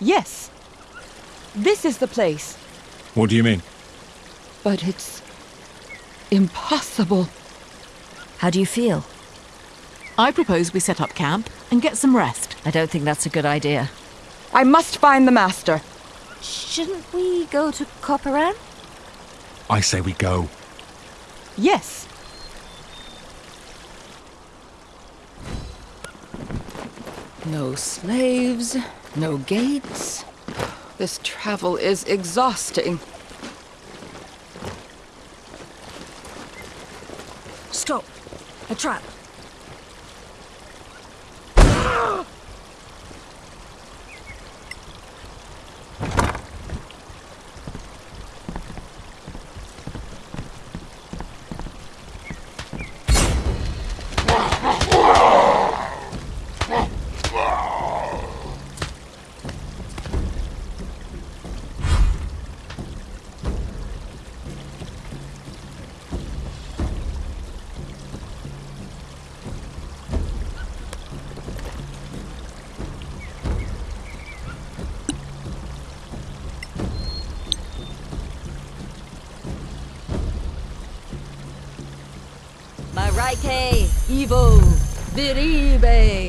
Yes. This is the place. What do you mean? But it's impossible. How do you feel? I propose we set up camp and get some rest. I don't think that's a good idea. I must find the master. Shouldn't we go to Copperan? I say we go. Yes. No slaves, no gates. This travel is exhausting. Stop! A trap! Viribe.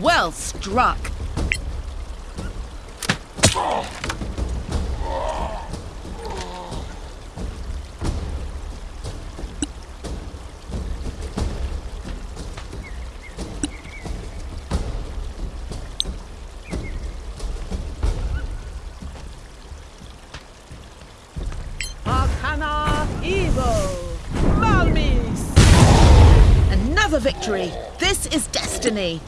Well struck! Arcana Evo! Malmis! Another victory! This is destiny!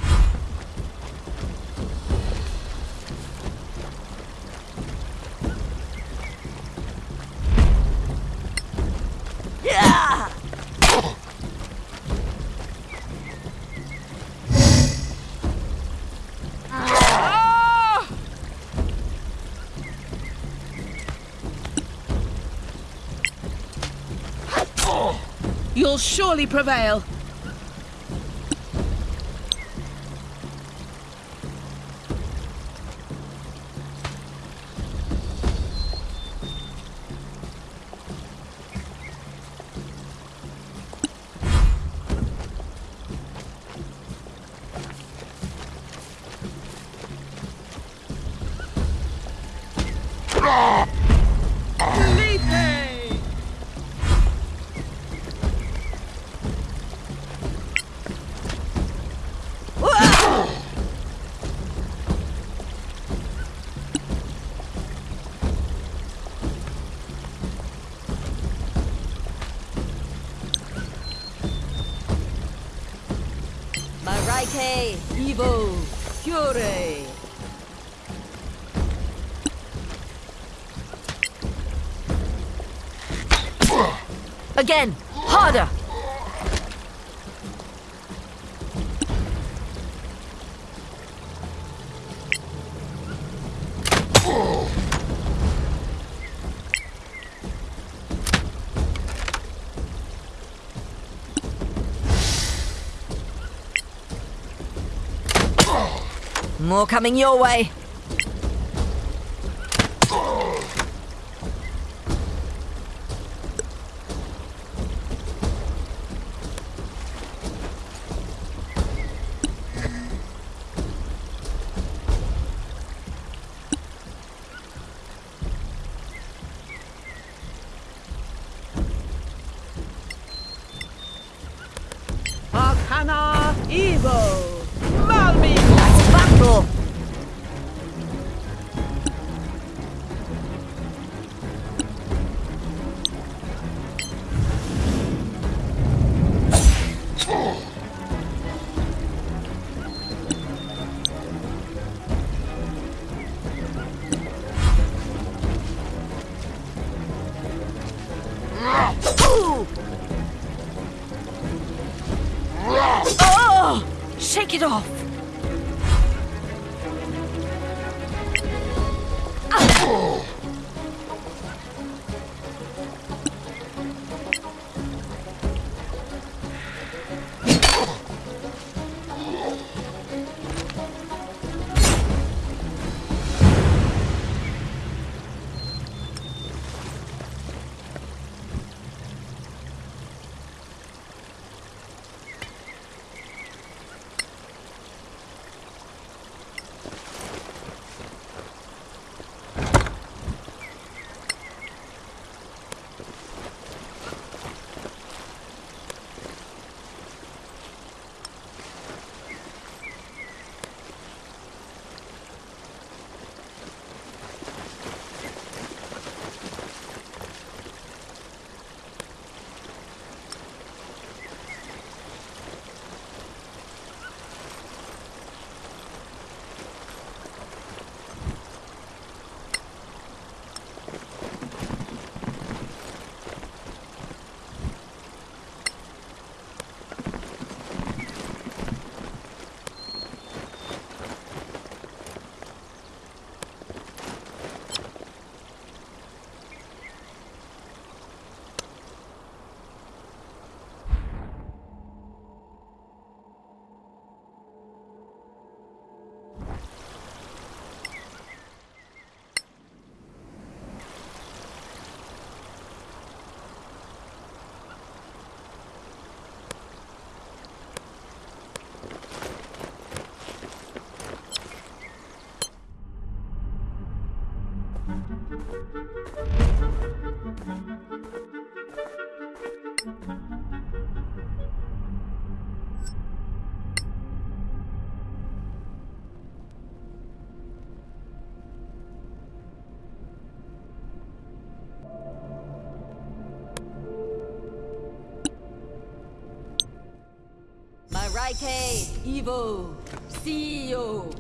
Surely prevail. Mareike, Evo, Fiore. Again, harder! More coming your way. Mareike, Evo, CEO.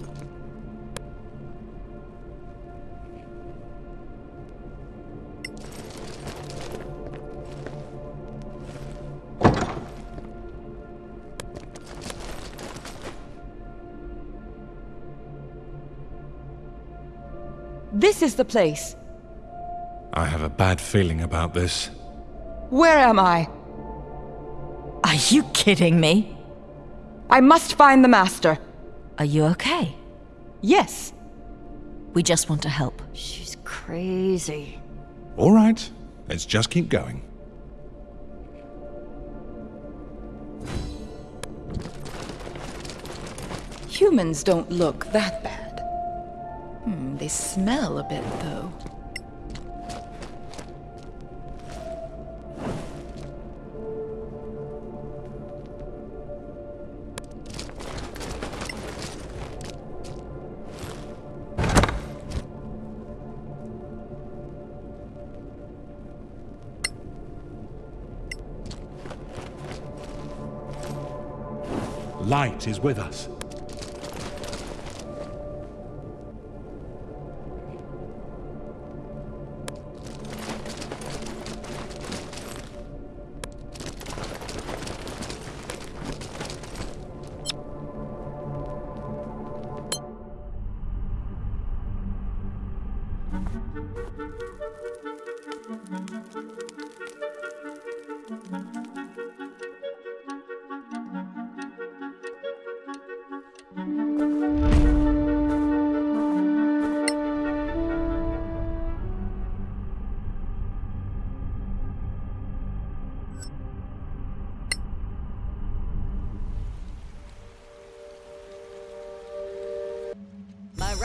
This is the place. I have a bad feeling about this. Where am I? Are you kidding me? I must find the Master. Are you okay? Yes. We just want to help. She's crazy. All right, let's just keep going. Humans don't look that bad. Hmm, they smell a bit, though. Light is with us.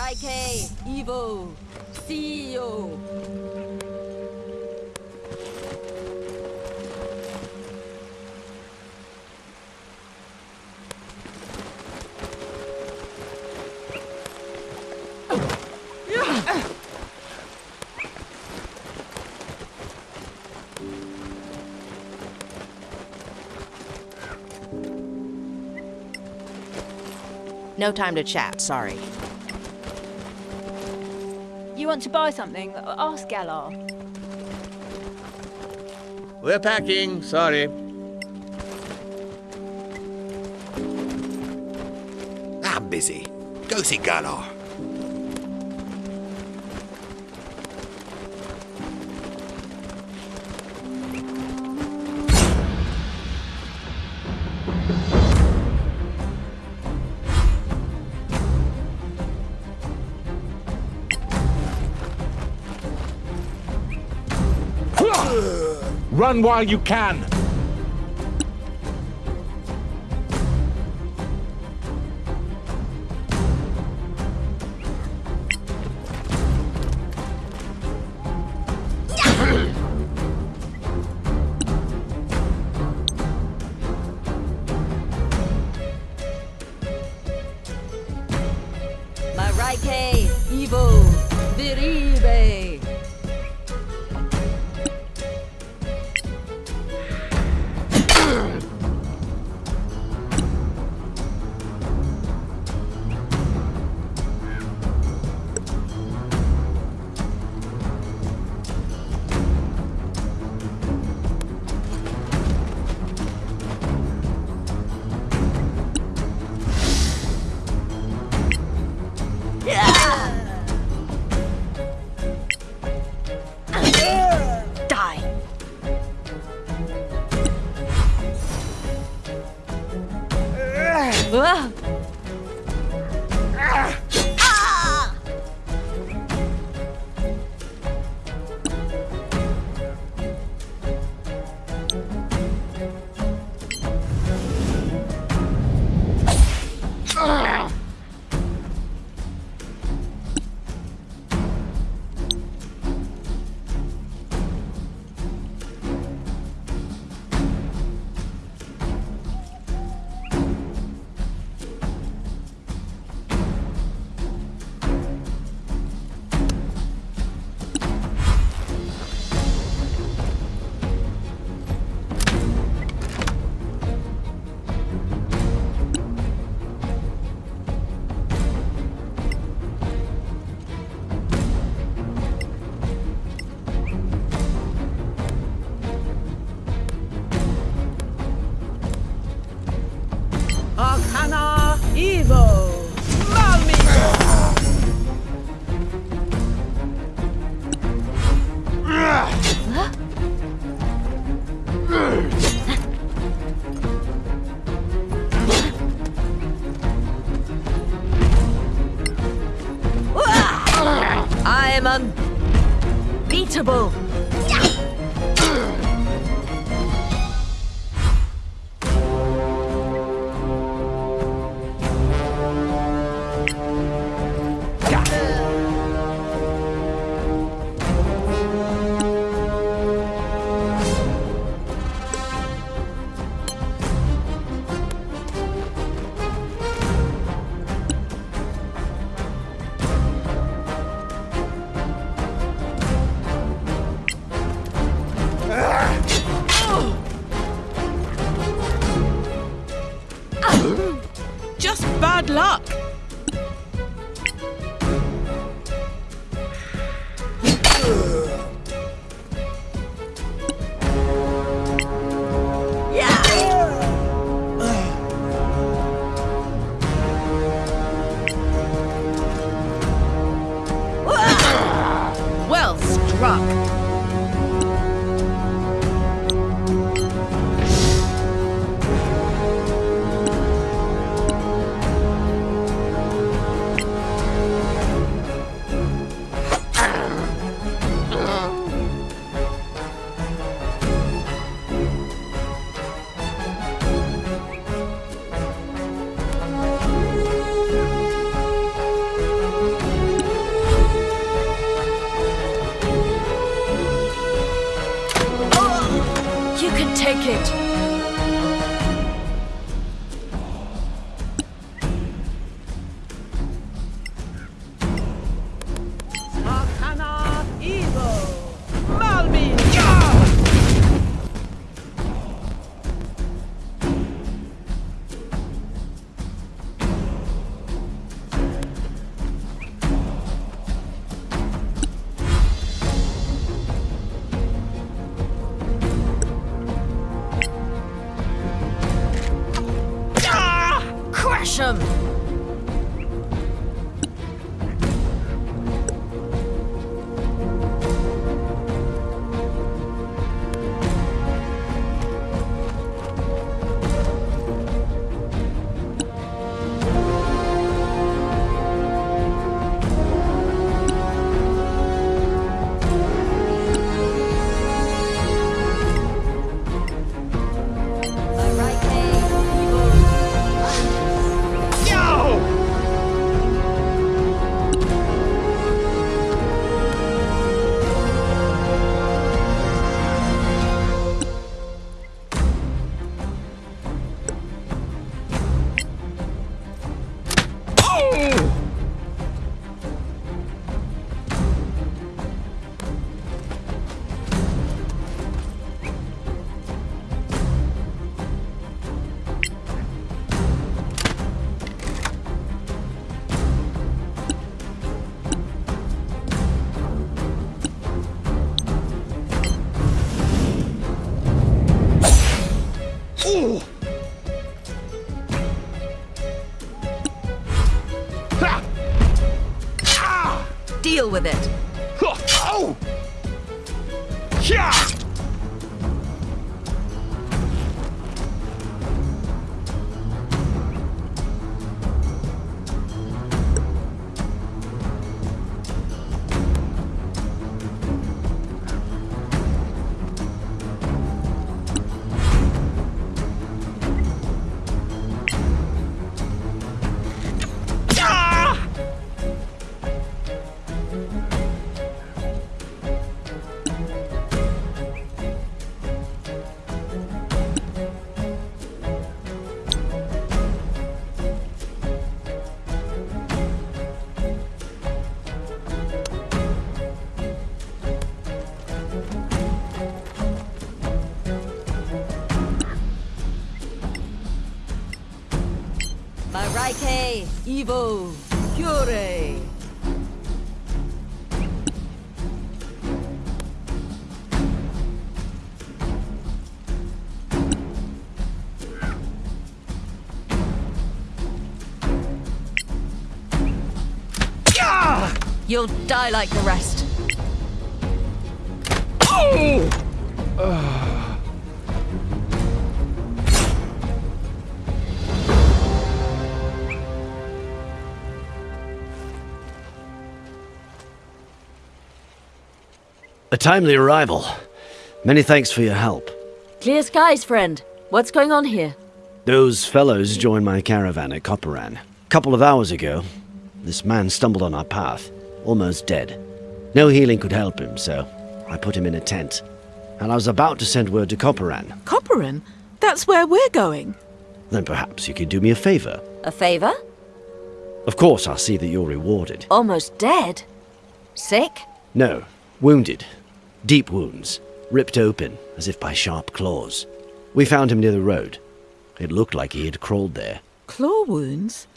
Mareike, Evo, CEO. No time to chat, sorry. You want to buy something? Ask Galar. We're packing, sorry. I'm busy. Go see Galar. Run while you can! Just bad luck. Gresham! Evo, Cure. You'll die like the rest. A timely arrival. Many thanks for your help. Clear skies, friend. What's going on here? Those fellows joined my caravan at Copperan. A couple of hours ago, this man stumbled on our path, almost dead. No healing could help him, so I put him in a tent. And I was about to send word to Copperan. Copperan? That's where we're going. Then perhaps you could do me a favor. A favor? Of course, I'll see that you're rewarded. Almost dead? Sick? No, wounded. Deep wounds, ripped open as if by sharp claws. We found him near the road. It looked like he had crawled there. Claw wounds?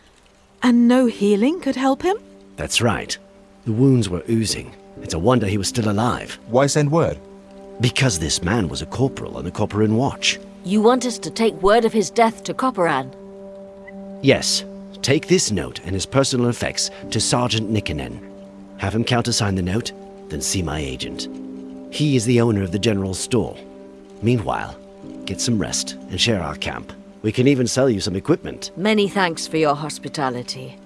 And no healing could help him? That's right. The wounds were oozing. It's a wonder he was still alive. Why send word? Because this man was a corporal on the Copperan Watch. You want us to take word of his death to Copperan? Yes, take this note and his personal effects to Sergeant Nikkanen. Have him countersign the note, then see my agent. He is the owner of the general store. Meanwhile, get some rest and share our camp. We can even sell you some equipment. Many thanks for your hospitality.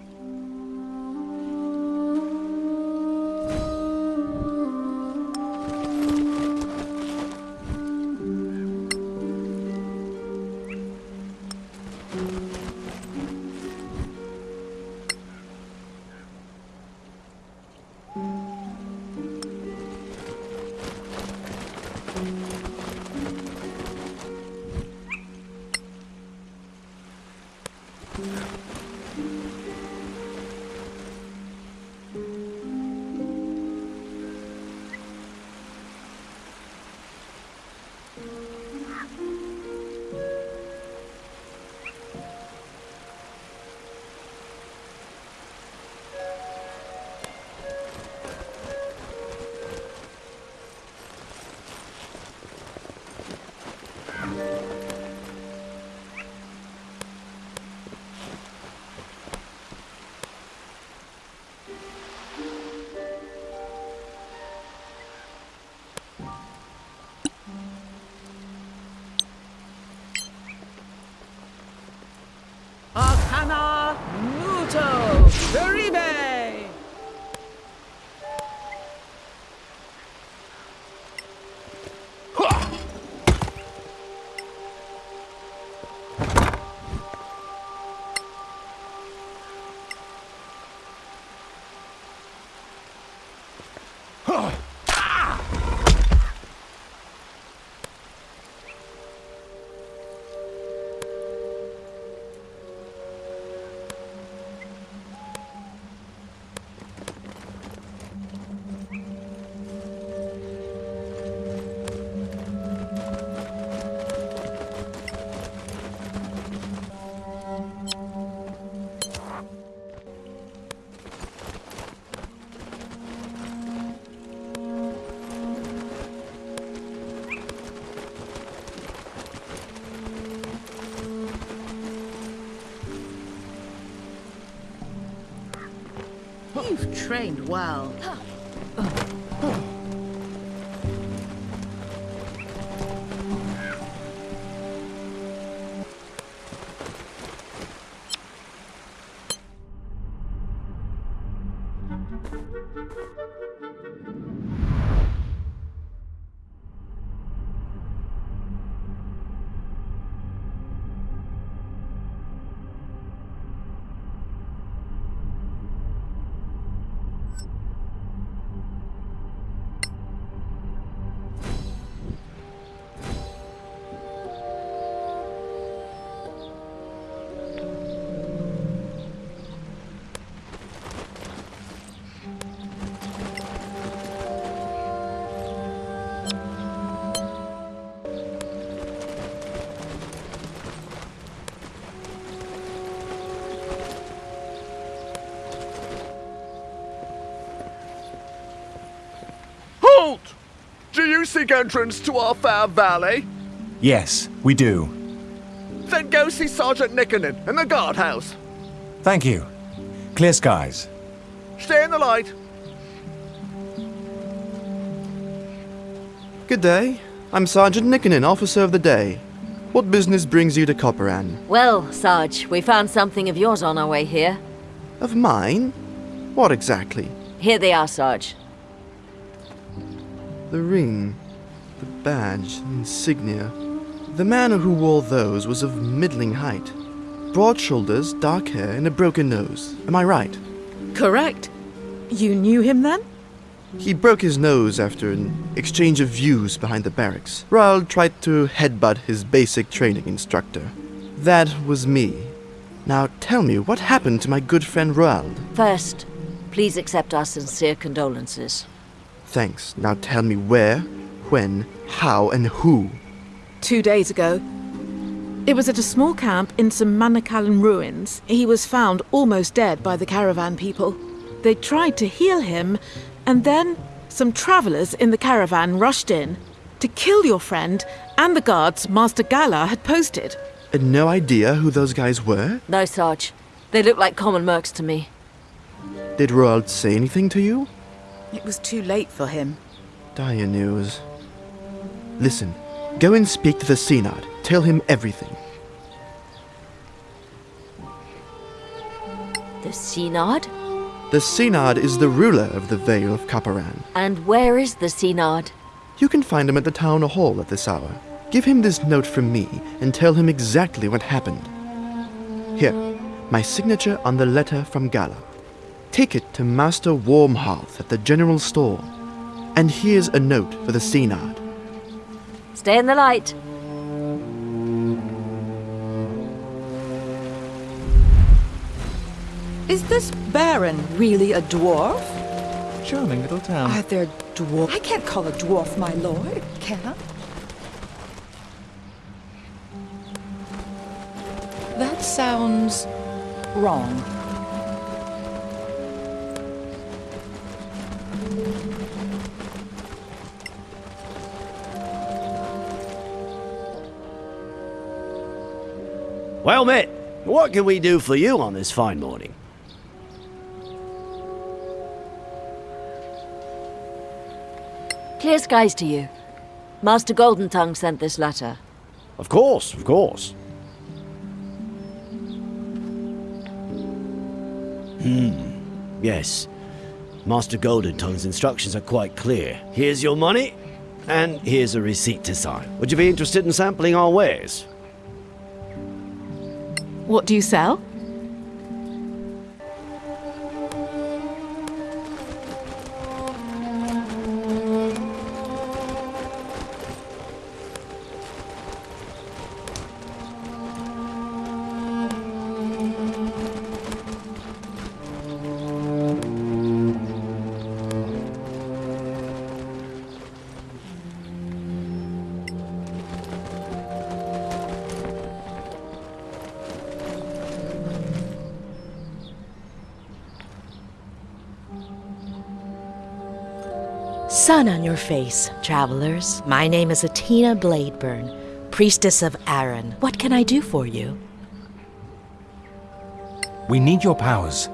Trained well. Halt! Do you seek entrance to our fair valley? Yes, we do. Then go see Sergeant Nickernon in the guardhouse. Thank you. Clear skies. Stay in the light. Good day. I'm Sergeant Nickernon, Officer of the Day. What business brings you to Copperan? Well, Sarge, we found something of yours on our way here. Of mine? What exactly? Here they are, Sarge. The ring, the badge, insignia. The man who wore those was of middling height. Broad shoulders, dark hair, and a broken nose. Am I right? Correct. You knew him then? He broke his nose after an exchange of views behind the barracks. Roald tried to headbutt his basic training instructor. That was me. Now tell me, what happened to my good friend Roald? First, please accept our sincere condolences. Thanks. Now tell me where, when, how, and who. Two days ago. It was at a small camp in some Manakalan ruins. He was found almost dead by the caravan people. They tried to heal him, and then some travellers in the caravan rushed in to kill your friend and the guards Master Gala had posted. And no idea who those guys were? No, Sarge. They look like common mercs to me. Did Roald say anything to you? It was too late for him. Dire news. Listen, go and speak to the Synod. Tell him everything. The Synod? The Synod is the ruler of the Vale of Caparan. And where is the Synod? You can find him at the town hall at this hour. Give him this note from me and tell him exactly what happened. Here, my signature on the letter from Gala. Take it to Master Warmhearth at the general store. And here's a note for the Synod. Stay in the light. Is this Baron really a dwarf? Charming little town. Are there dwarf? I can't call a dwarf my lord, can I? That sounds wrong. Well met. What can we do for you on this fine morning? Clear skies to you. Master Golden Tongue sent this letter. Of course, of course. Hmm. Yes. Master Golden Tongue's instructions are quite clear. Here's your money, and here's a receipt to sign. Would you be interested in sampling our wares? What do you sell? Sun on your face, travelers. My name is Atina Bladeburn, priestess of Aaron. What can I do for you? We need your powers.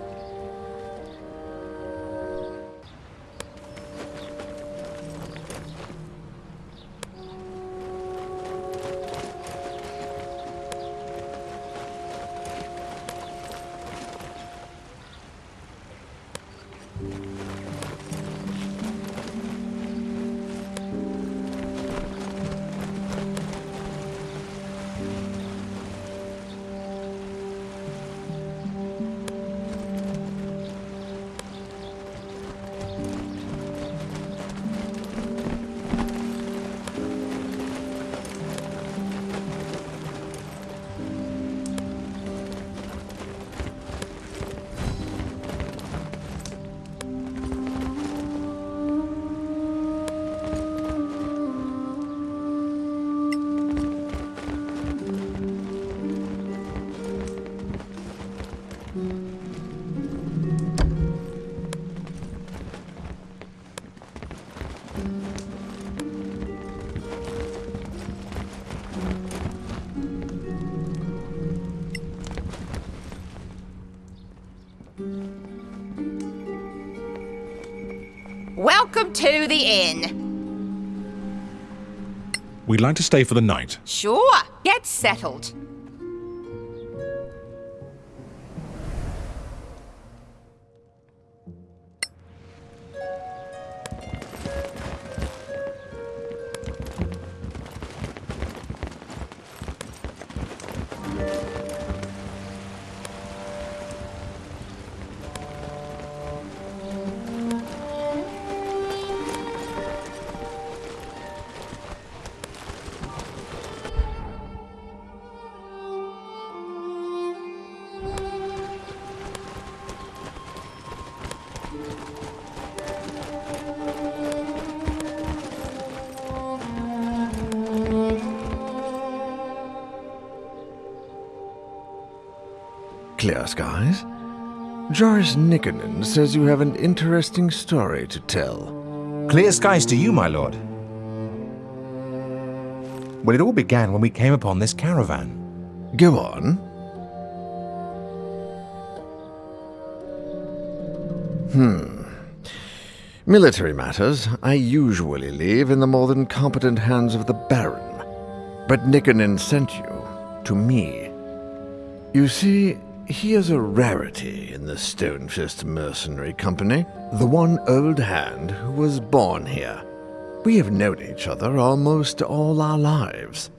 To the inn. We'd like to stay for the night. Sure, get settled. Clear skies. Joris Nikonin says you have an interesting story to tell. Clear skies to you, my lord. Well, it all began when we came upon this caravan. Go on. Hmm. Military matters I usually leave in the more than competent hands of the Baron. But Nikonin sent you to me. You see, he is a rarity in the Stonefist Mercenary Company, the one old hand who was born here. We have known each other almost all our lives.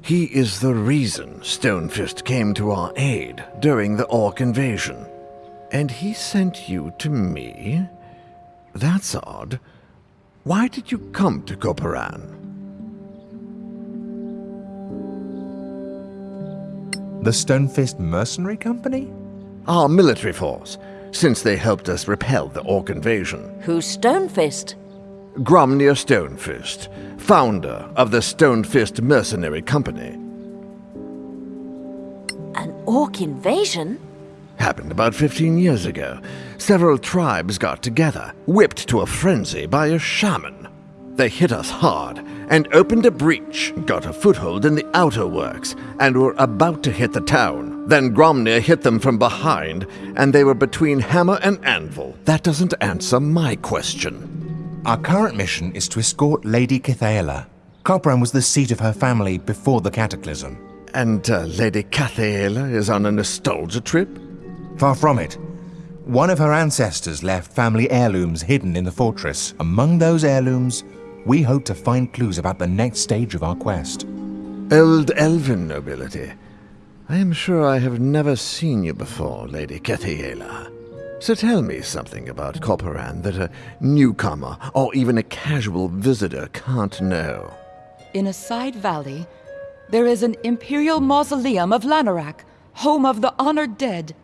He is the reason Stonefist came to our aid during the Orc invasion. And he sent you to me? That's odd. Why did you come to Koparan? The Stonefist Mercenary Company? Our military force, since they helped us repel the Orc invasion. Who's Stonefist? Gromnir Stonefist, founder of the Stonefist Mercenary Company. An orc invasion? Happened about 15 years ago. Several tribes got together, whipped to a frenzy by a shaman. They hit us hard and opened a breach, got a foothold in the outer works, and were about to hit the town. Then Gromnir hit them from behind, and they were between hammer and anvil. That doesn't answer my question. Our current mission is to escort Lady Kithaela. Copran was the seat of her family before the Cataclysm. And uh, Lady Cathaela is on a nostalgia trip? Far from it. One of her ancestors left family heirlooms hidden in the fortress. Among those heirlooms, we hope to find clues about the next stage of our quest. Old elven nobility. I am sure I have never seen you before, Lady Cathaela. So tell me something about Corporan that a newcomer or even a casual visitor can't know. In a side valley, there is an imperial mausoleum of Lanarak, home of the honored dead.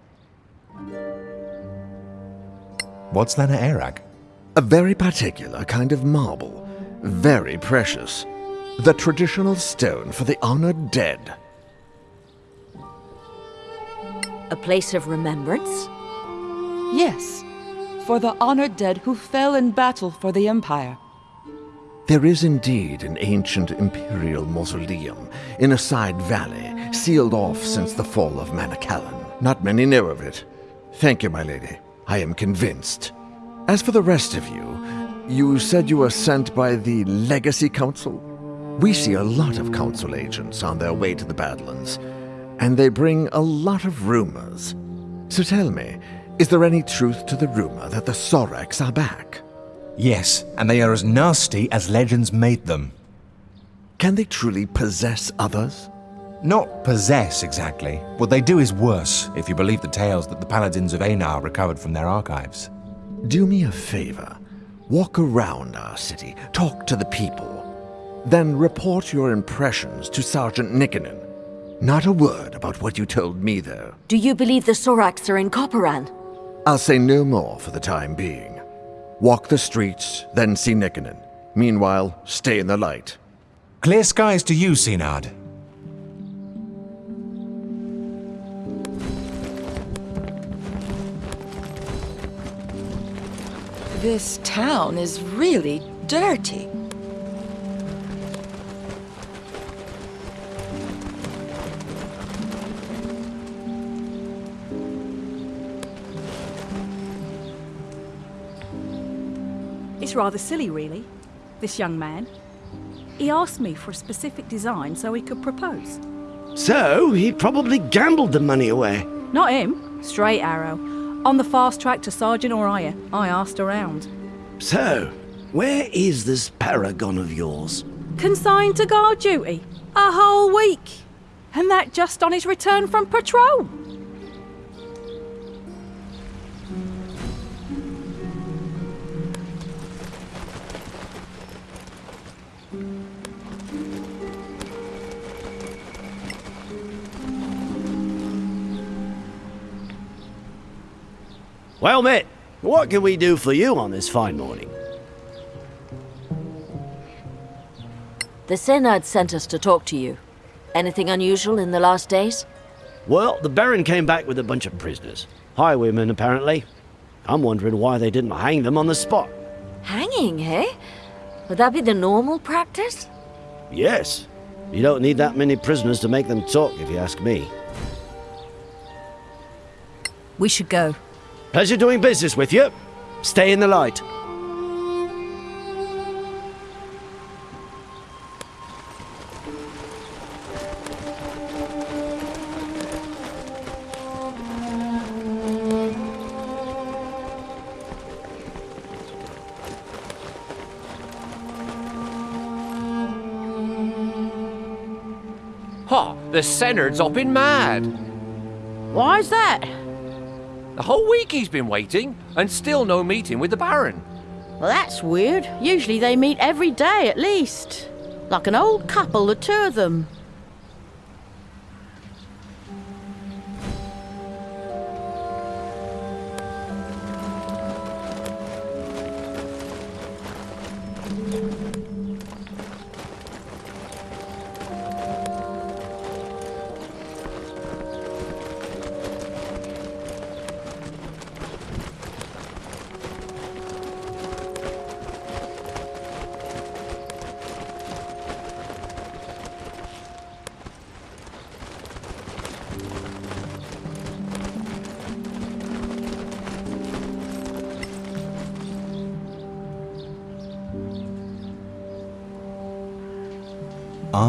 What's Lana Arak? A very particular kind of marble, very precious. The traditional stone for the honored dead. A place of remembrance? Yes, for the honored dead who fell in battle for the Empire. There is indeed an ancient imperial mausoleum in a side valley, sealed off since the fall of Manacalon. Not many know of it. Thank you, my lady. I am convinced. As for the rest of you, you said you were sent by the Legacy Council? We see a lot of Council agents on their way to the Badlands, and they bring a lot of rumors. So tell me, Is there any truth to the rumor that the Soraks are back? Yes, and they are as nasty as legends made them. Can they truly possess others? Not possess, exactly. What they do is worse, if you believe the tales that the Paladins of Einar recovered from their archives. Do me a favor. Walk around our city, talk to the people. Then report your impressions to Sergeant Nikkonen. Not a word about what you told me, though. Do you believe the Soraks are in Copperan? I'll say no more for the time being. Walk the streets, then see Nikkonen. Meanwhile, stay in the light. Clear skies to you, Sinard. This town is really dirty. It's rather silly, really, this young man. He asked me for a specific design so he could propose. So, he probably gambled the money away. Not him, straight arrow. On the fast track to Sergeant Oriah, I asked around. So, where is this paragon of yours? Consigned to guard duty. A whole week. And that just on his return from patrol. Well met, what can we do for you on this fine morning? The Senate sent us to talk to you. Anything unusual in the last days? Well, the Baron came back with a bunch of prisoners. Highwaymen, apparently. I'm wondering why they didn't hang them on the spot. Hanging, eh? Would that be the normal practice? Yes. You don't need that many prisoners to make them talk, if you ask me. We should go. Pleasure doing business with you. Stay in the light. Ha! The Senard's hopping mad. Why's that? The whole week he's been waiting, and still no meeting with the Baron. Well, that's weird. Usually they meet every day at least. Like an old couple, the two of them.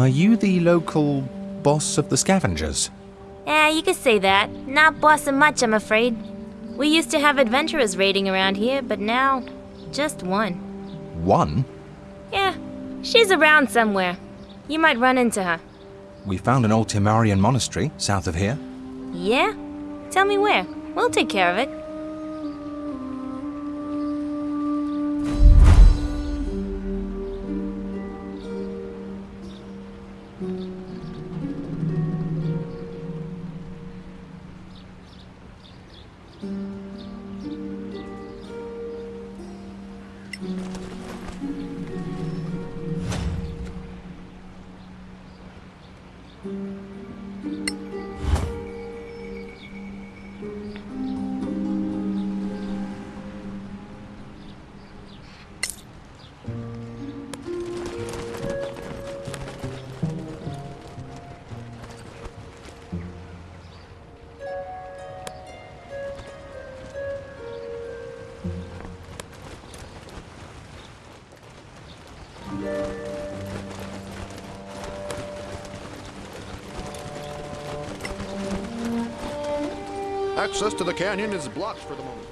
Are you the local boss of the scavengers? Yeah, you could say that. Not bossing much, I'm afraid. We used to have adventurers raiding around here, but now, just one. One? Yeah, she's around somewhere. You might run into her. We found an old Timarian monastery south of here. Yeah? Tell me where. We'll take care of it. Access to the canyon is blocked for the moment.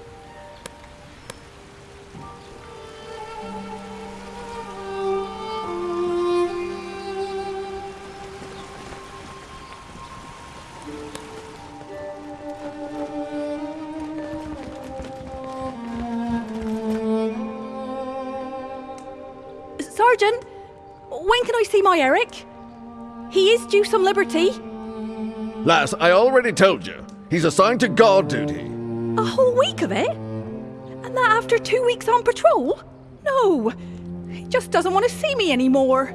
Sergeant, when can I see my Eric? He is due some liberty. Lass, I already told you. He's assigned to guard duty. A whole week of it? And that after two weeks on patrol? No, he just doesn't want to see me anymore.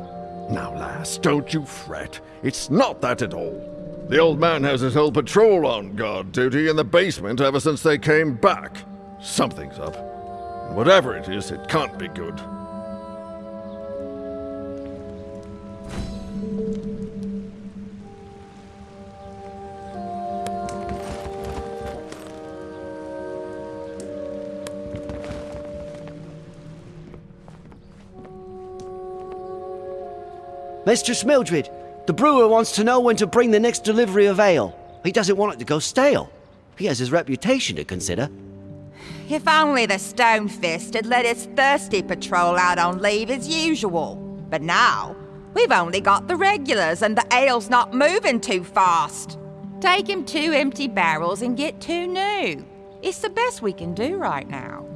Now, lass, don't you fret. It's not that at all. The old man has his whole patrol on guard duty in the basement ever since they came back. Something's up. And whatever it is, it can't be good. Mistress Mildred, the brewer wants to know when to bring the next delivery of ale. He doesn't want it to go stale. He has his reputation to consider. If only the Stonefist had let his thirsty patrol out on leave as usual. But now, we've only got the regulars and the ale's not moving too fast. Take him two empty barrels and get two new. It's the best we can do right now.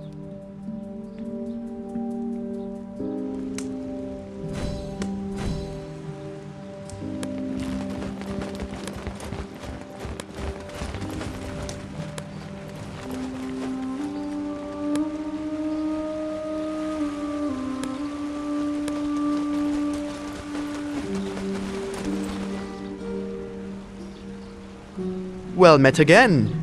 Well met again.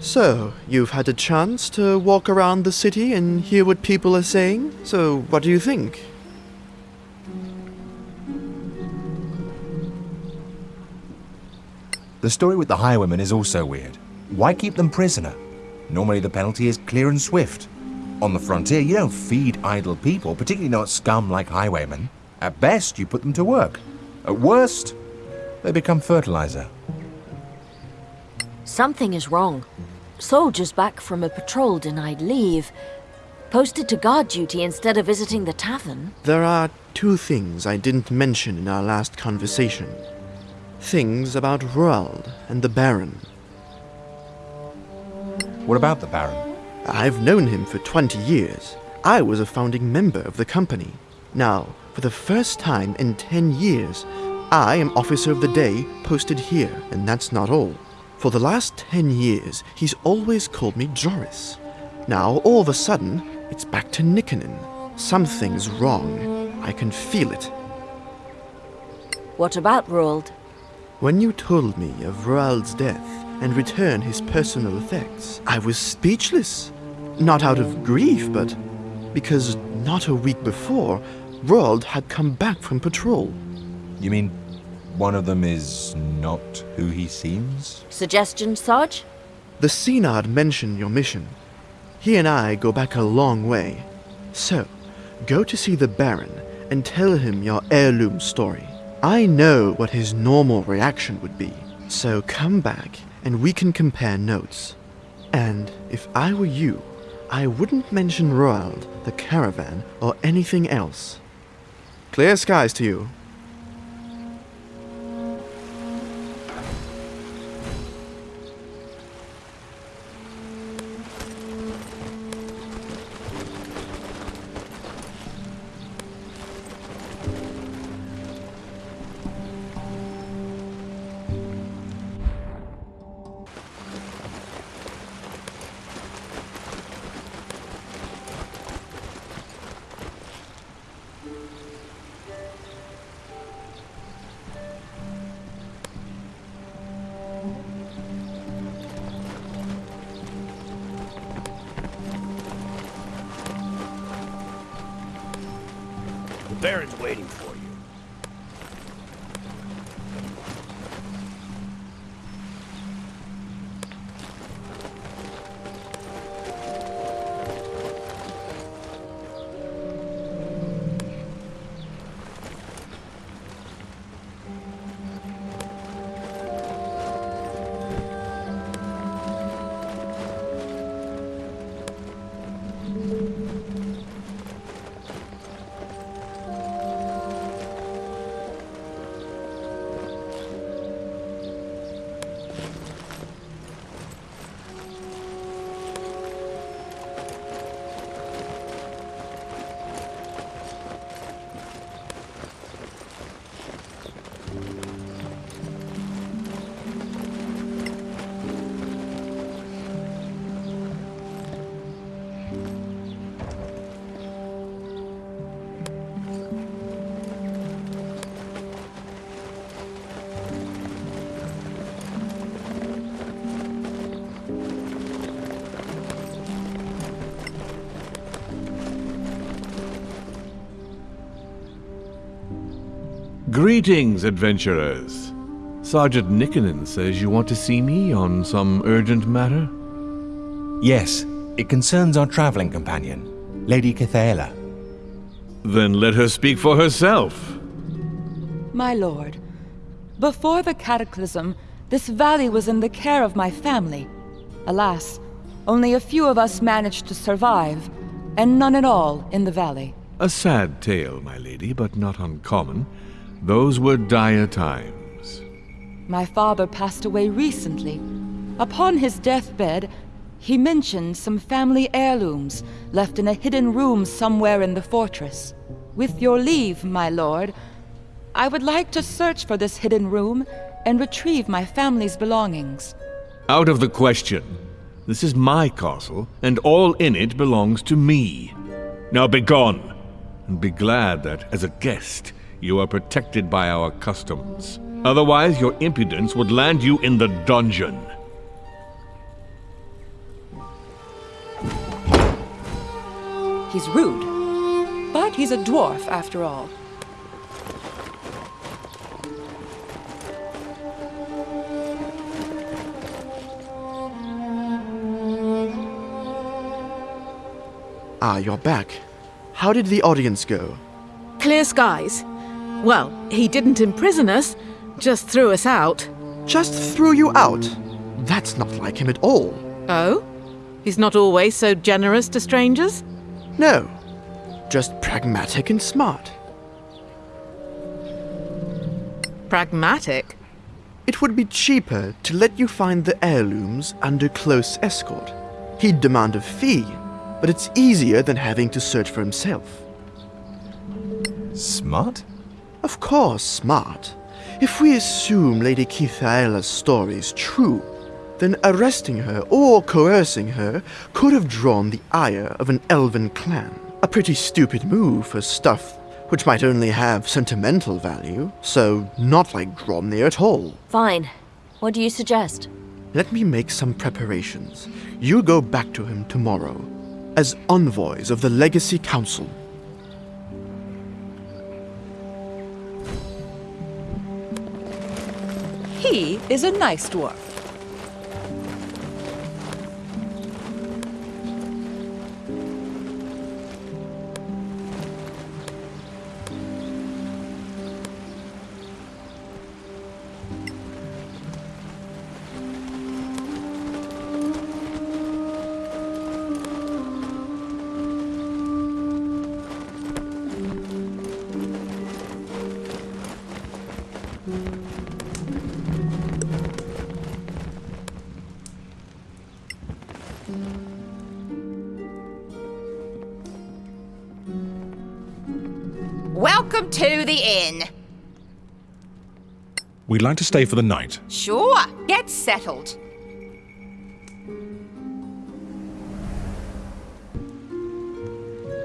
So, you've had a chance to walk around the city and hear what people are saying? So, what do you think? The story with the highwaymen is also weird. Why keep them prisoner? Normally the penalty is clear and swift. On the frontier, you don't feed idle people, particularly not scum like highwaymen. At best, you put them to work. At worst, they become fertilizer. Something is wrong. Soldiers back from a patrol denied leave. Posted to guard duty instead of visiting the tavern. There are two things I didn't mention in our last conversation. Things about Roald and the Baron. What about the Baron? I've known him for 20 years. I was a founding member of the company. Now, for the first time in 10 years, I am Officer of the Day posted here, and that's not all. For the last 10 years, he's always called me Joris. Now, all of a sudden, it's back to Nikkonen. Something's wrong. I can feel it. What about Roald? When you told me of Roald's death and returned his personal effects, I was speechless. Not out of grief, but because not a week before, Roald had come back from patrol. You mean one of them is not who he seems? Suggestion, Sarge? The Synod mentioned your mission. He and I go back a long way. So, go to see the Baron and tell him your heirloom story. I know what his normal reaction would be, so come back and we can compare notes. And if I were you, I wouldn't mention Roald, the caravan, or anything else. Clear skies to you. Greetings, adventurers. Sergeant Nikkonen says you want to see me on some urgent matter? Yes, it concerns our traveling companion, Lady Cathaela. Then let her speak for herself. My lord, before the cataclysm, this valley was in the care of my family. Alas, only a few of us managed to survive, and none at all in the valley. A sad tale, my lady, but not uncommon. Those were dire times. My father passed away recently. Upon his deathbed, he mentioned some family heirlooms left in a hidden room somewhere in the fortress. With your leave, my lord, I would like to search for this hidden room and retrieve my family's belongings. Out of the question. This is my castle, and all in it belongs to me. Now begone, and be glad that, as a guest, you are protected by our customs. Otherwise, your impudence would land you in the dungeon. He's rude, but he's a dwarf after all. Ah, you're back. How did the audience go? Clear skies. Well, he didn't imprison us, just threw us out. Just threw you out? That's not like him at all. Oh? He's not always so generous to strangers? No. Just pragmatic and smart. Pragmatic? It would be cheaper to let you find the heirlooms under close escort. He'd demand a fee, but it's easier than having to search for himself. Smart? Of course, smart. If we assume Lady Kithaela's story is true, then arresting her or coercing her could have drawn the ire of an elven clan. A pretty stupid move for stuff which might only have sentimental value, so not like Gromnir at all. Fine. What do you suggest? Let me make some preparations. You go back to him tomorrow as envoys of the Legacy Council. He is a nice dwarf. Like to stay for the night. Sure, get settled.